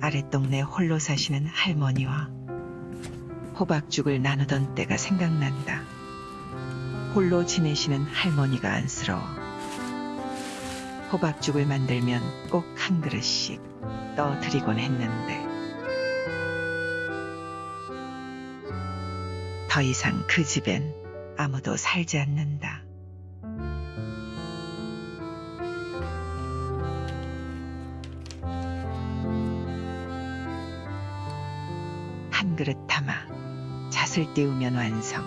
아랫동네 홀로 사시는 할머니와 호박죽을 나누던 때가 생각난다. 홀로 지내시는 할머니가 안쓰러워. 호박죽을 만들면 꼭 한 그릇씩 떠드리곤 했는데 더 이상 그 집엔 아무도 살지 않는다. 한 그릇 담아 잣을 띄우면 완성.